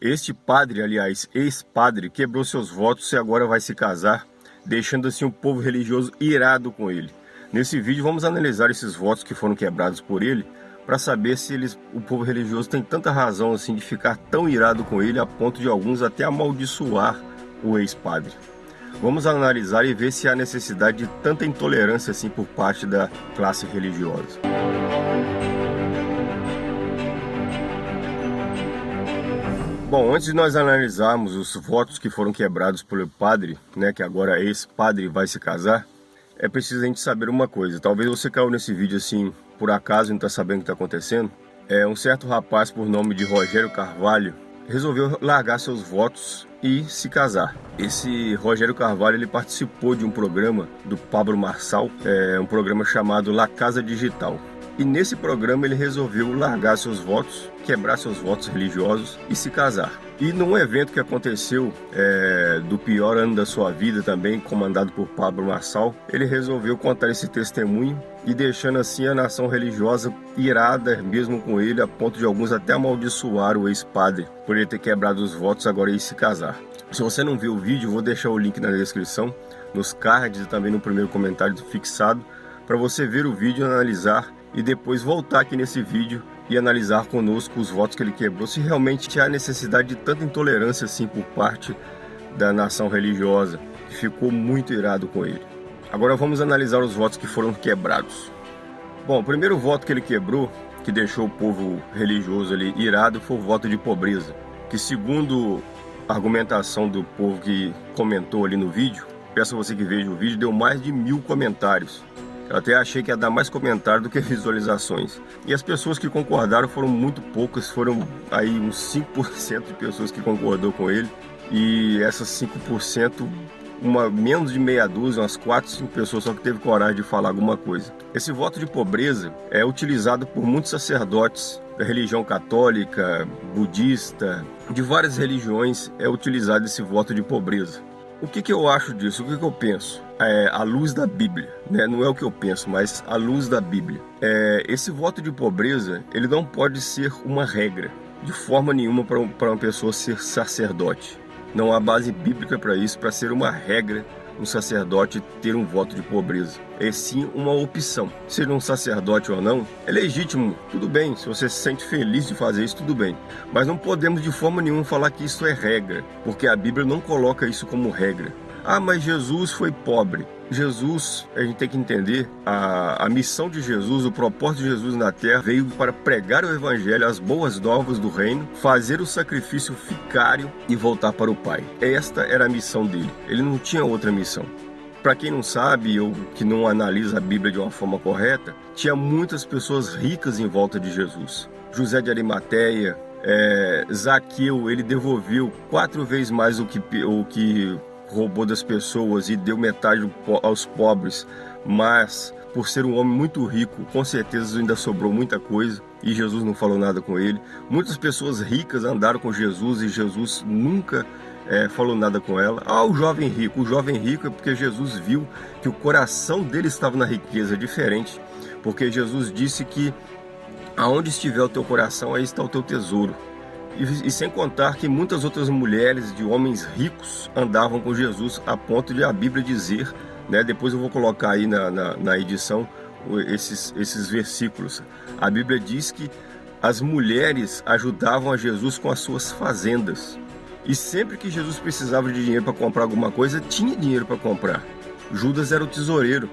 Este padre, aliás, ex-padre, quebrou seus votos e agora vai se casar, deixando assim o povo religioso irado com ele. Nesse vídeo vamos analisar esses votos que foram quebrados por ele, para saber se eles, o povo religioso tem tanta razão assim de ficar tão irado com ele a ponto de alguns até amaldiçoar o ex-padre. Vamos analisar e ver se há necessidade de tanta intolerância assim por parte da classe religiosa. Bom, antes de nós analisarmos os votos que foram quebrados pelo padre, né, que agora esse padre vai se casar, é preciso a gente saber uma coisa. Talvez você caiu nesse vídeo assim, por acaso, não está sabendo o que está acontecendo. É um certo rapaz por nome de Rogério Carvalho resolveu largar seus votos e se casar. Esse Rogério Carvalho ele participou de um programa do Pablo Marçal, é um programa chamado La Casa Digital. E nesse programa ele resolveu largar seus votos, quebrar seus votos religiosos e se casar. E num evento que aconteceu é, do pior ano da sua vida também, comandado por Pablo Marçal, ele resolveu contar esse testemunho e deixando assim a nação religiosa irada mesmo com ele, a ponto de alguns até amaldiçoar o ex-padre por ele ter quebrado os votos agora e se casar. Se você não viu o vídeo, vou deixar o link na descrição, nos cards e também no primeiro comentário fixado, para você ver o vídeo e analisar e depois voltar aqui nesse vídeo e analisar conosco os votos que ele quebrou, se realmente há necessidade de tanta intolerância assim por parte da nação religiosa, que ficou muito irado com ele. Agora vamos analisar os votos que foram quebrados. Bom, o primeiro voto que ele quebrou, que deixou o povo religioso ali irado, foi o voto de pobreza, que segundo a argumentação do povo que comentou ali no vídeo, peço a você que veja o vídeo, deu mais de mil comentários. Eu até achei que ia dar mais comentário do que visualizações. E as pessoas que concordaram foram muito poucas, foram aí uns 5% de pessoas que concordou com ele. E essas 5%, uma, menos de meia dúzia, umas 4, 5 pessoas só que teve coragem de falar alguma coisa. Esse voto de pobreza é utilizado por muitos sacerdotes da religião católica, budista, de várias religiões é utilizado esse voto de pobreza. O que, que eu acho disso? O que, que eu penso? É, a luz da Bíblia, né? não é o que eu penso, mas a luz da Bíblia. É, esse voto de pobreza, ele não pode ser uma regra, de forma nenhuma para uma pessoa ser sacerdote. Não há base bíblica para isso, para ser uma regra um sacerdote ter um voto de pobreza. É sim uma opção. Ser um sacerdote ou não, é legítimo, tudo bem. Se você se sente feliz de fazer isso, tudo bem. Mas não podemos de forma nenhuma falar que isso é regra, porque a Bíblia não coloca isso como regra. Ah, mas Jesus foi pobre. Jesus, a gente tem que entender, a, a missão de Jesus, o propósito de Jesus na terra veio para pregar o evangelho, as boas novas do reino, fazer o sacrifício ficário e voltar para o Pai. Esta era a missão dele. Ele não tinha outra missão. Para quem não sabe ou que não analisa a Bíblia de uma forma correta, tinha muitas pessoas ricas em volta de Jesus. José de Arimateia, é, Zaqueu, ele devolveu quatro vezes mais o que, o que roubou das pessoas e deu metade aos pobres, mas por ser um homem muito rico, com certeza ainda sobrou muita coisa e Jesus não falou nada com ele. Muitas pessoas ricas andaram com Jesus e Jesus nunca é, falou nada com ela. Ah, o jovem rico. O jovem rico é porque Jesus viu que o coração dele estava na riqueza, diferente. Porque Jesus disse que aonde estiver o teu coração, aí está o teu tesouro. E, e, sem contar que muitas outras mulheres de homens ricos andavam com Jesus a ponto de a Bíblia dizer, né, depois eu vou colocar aí na, na, na edição esses, esses versículos. A Bíblia diz que as mulheres ajudavam a Jesus com as suas fazendas. E sempre que Jesus precisava de dinheiro para comprar alguma coisa, tinha dinheiro para comprar. Judas era o tesoureiro,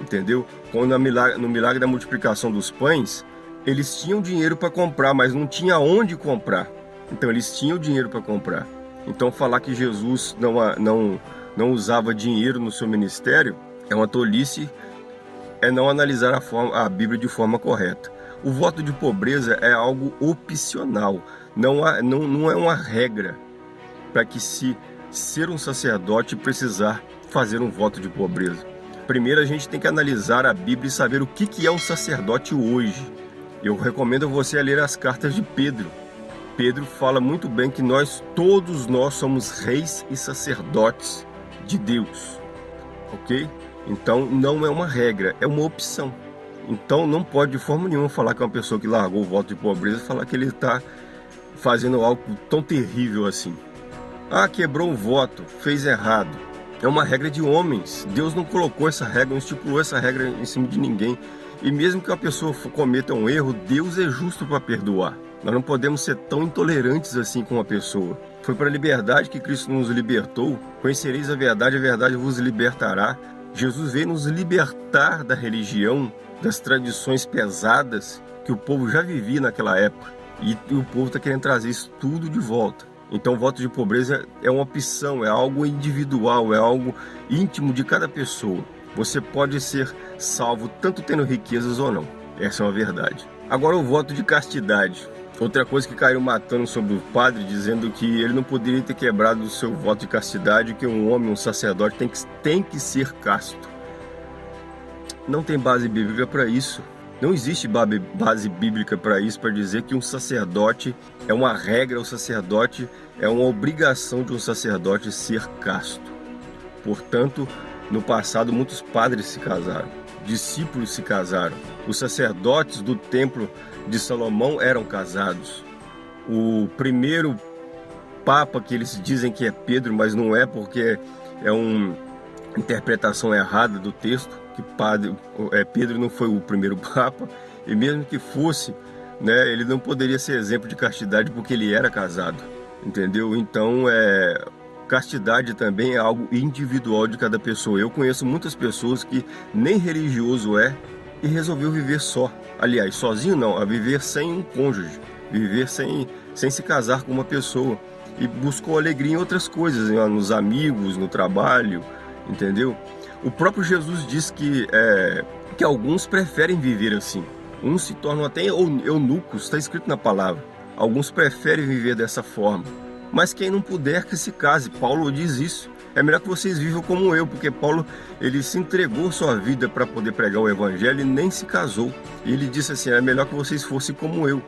entendeu? Quando no milagre, da multiplicação dos pães, eles tinham dinheiro para comprar, mas não tinha onde comprar. Então eles tinham dinheiro para comprar. Então falar que Jesus não, não, não usava dinheiro no seu ministério é uma tolice, é não analisar a, forma, a Bíblia de forma correta. O voto de pobreza é algo opcional, não, há, não, não é uma regra para que se ser um sacerdote precisar fazer um voto de pobreza. Primeiro a gente tem que analisar a Bíblia e saber o que, que é um sacerdote hoje. Eu recomendo você a ler as cartas de Pedro, Pedro fala muito bem que nós, todos nós somos reis e sacerdotes de Deus, ok? Então não é uma regra, é uma opção. Então não pode de forma nenhuma falar que uma pessoa que largou o voto de pobreza, falar que ele está fazendo algo tão terrível assim. Ah, quebrou um voto, fez errado. É uma regra de homens. Deus não colocou essa regra, não estipulou essa regra em cima de ninguém. E mesmo que a pessoa cometa um erro, Deus é justo para perdoar. Nós não podemos ser tão intolerantes assim com a pessoa. Foi para a liberdade que Cristo nos libertou. Conhecereis a verdade, a verdade vos libertará. Jesus veio nos libertar da religião, das tradições pesadas que o povo já vivia naquela época. E o povo está querendo trazer isso tudo de volta. Então, o voto de pobreza é uma opção, é algo individual, é algo íntimo de cada pessoa. Você pode ser salvo tanto tendo riquezas ou não. Essa é uma verdade. Agora, o voto de castidade. Outra coisa que caiu matando sobre o padre, dizendo que ele não poderia ter quebrado o seu voto de castidade, que um homem, um sacerdote, tem que, tem que ser casto. Não tem base bíblica para isso. Não existe base bíblica para isso, para dizer que um sacerdote é uma regra, o sacerdote é uma obrigação de um sacerdote ser casto. Portanto, no passado, muitos padres se casaram, discípulos se casaram, os sacerdotes do templo de Salomão eram casados. O primeiro papa que eles dizem que é Pedro, mas não é porque é uma interpretação errada do texto, que padre, é, Pedro não foi o primeiro papa, e mesmo que fosse, né, ele não poderia ser exemplo de castidade porque ele era casado, entendeu? Então, é, castidade também é algo individual de cada pessoa. Eu conheço muitas pessoas que nem religioso é e resolveu viver só. Aliás, sozinho não, a viver sem um cônjuge, viver sem, sem se casar com uma pessoa. E buscou alegria em outras coisas, nos amigos, no trabalho, entendeu? O próprio Jesus diz que, é, que alguns preferem viver assim. Uns se tornam até eunucos, está escrito na palavra. Alguns preferem viver dessa forma. Mas quem não puder que se case, Paulo diz isso é melhor que vocês vivam como eu, porque Paulo ele se entregou sua vida para poder pregar o evangelho e nem se casou. E ele disse assim: é melhor que vocês fossem como eu.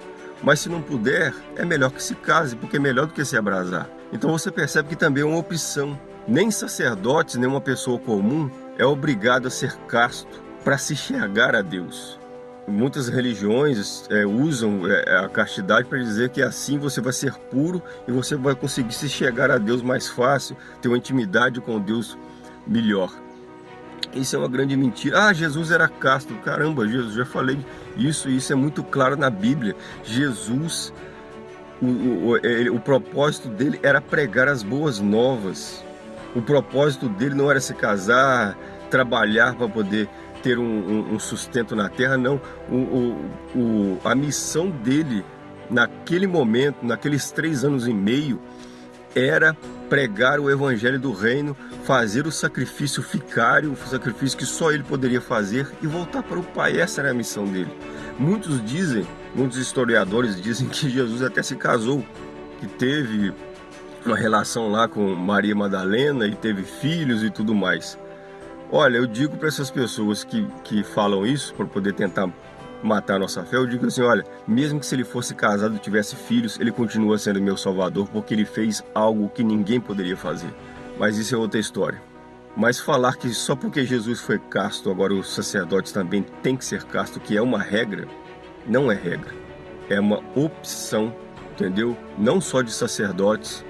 Mas se não puder, é melhor que se case, porque é melhor do que se abrasar. Então você percebe que também é uma opção. Nem sacerdotes, nem uma pessoa comum é obrigado a ser casto para se chegar a Deus. Muitas religiões é, usam é, a castidade para dizer que assim você vai ser puro e você vai conseguir se chegar a Deus mais fácil, ter uma intimidade com Deus melhor. Isso é uma grande mentira. Ah, Jesus era casto. Caramba, Jesus, já falei isso, isso é muito claro na Bíblia. Jesus, o, o, ele, o propósito dele era pregar as boas novas. O propósito dele não era se casar, trabalhar para poder ter um, um, sustento na terra, não. O, o, a missão dele naquele momento, naqueles três anos e meio, era pregar o evangelho do reino, fazer o sacrifício ficário, o sacrifício que só ele poderia fazer e voltar para o Pai. Essa era a missão dele. Muitos dizem, muitos historiadores dizem que Jesus até se casou, que teve uma relação lá com Maria Madalena e teve filhos e tudo mais. Olha, eu digo para essas pessoas que, que falam isso para poder tentar matar a nossa fé, eu digo assim, olha, mesmo que se ele fosse casado e tivesse filhos, ele continua sendo meu salvador porque ele fez algo que ninguém poderia fazer. Mas isso é outra história. Mas falar que só porque Jesus foi casto, agora os sacerdotes também têm que ser casto, que é uma regra, não é regra. É uma opção, entendeu? Não só de sacerdotes,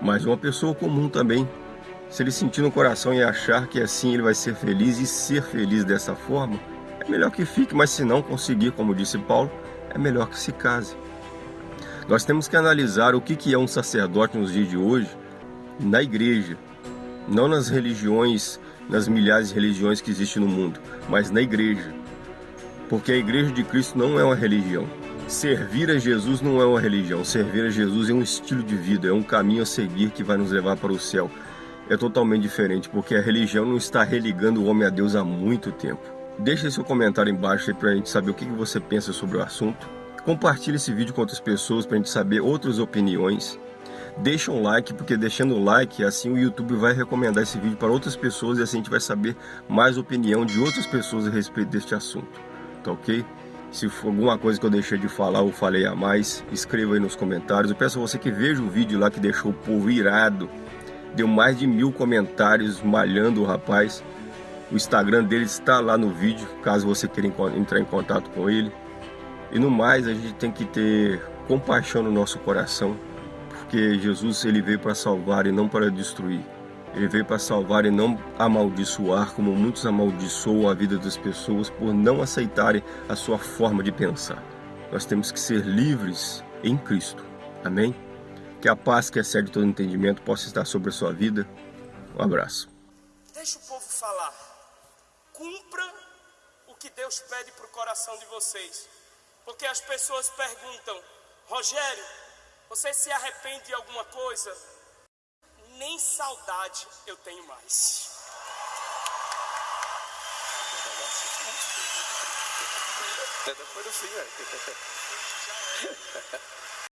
mas uma pessoa comum também se ele sentir no coração e achar que assim ele vai ser feliz e ser feliz dessa forma, é melhor que fique, mas se não conseguir, como disse Paulo, é melhor que se case. Nós temos que analisar o que é um sacerdote nos dias de hoje na igreja, não nas religiões, nas milhares de religiões que existem no mundo, mas na igreja. Porque a igreja de Cristo não é uma religião. Servir a Jesus não é uma religião, servir a Jesus é um estilo de vida, é um caminho a seguir que vai nos levar para o céu é totalmente diferente, porque a religião não está religando o homem a Deus há muito tempo. Deixe seu comentário embaixo para a gente saber o que você pensa sobre o assunto. Compartilhe esse vídeo com outras pessoas para a gente saber outras opiniões. Deixe um like, porque deixando o like, assim o YouTube vai recomendar esse vídeo para outras pessoas e assim a gente vai saber mais opinião de outras pessoas a respeito deste assunto. Tá ok? Se for alguma coisa que eu deixei de falar ou falei a mais, escreva aí nos comentários. Eu peço a você que veja o vídeo lá que deixou o povo irado Deu mais de mil comentários malhando o rapaz. O Instagram dele está lá no vídeo, caso você queira entrar em contato com ele. E no mais, a gente tem que ter compaixão no nosso coração, porque Jesus ele veio para salvar e não para destruir. Ele veio para salvar e não amaldiçoar, como muitos amaldiçoam a vida das pessoas por não aceitarem a sua forma de pensar. Nós temos que ser livres em Cristo. Amém? Que a paz que excede todo entendimento possa estar sobre a sua vida. Um abraço. Deixa o povo falar. Cumpra o que Deus pede para o coração de vocês. Porque as pessoas perguntam, Rogério, você se arrepende de alguma coisa? Nem saudade eu tenho mais. Até depois do fim, velho.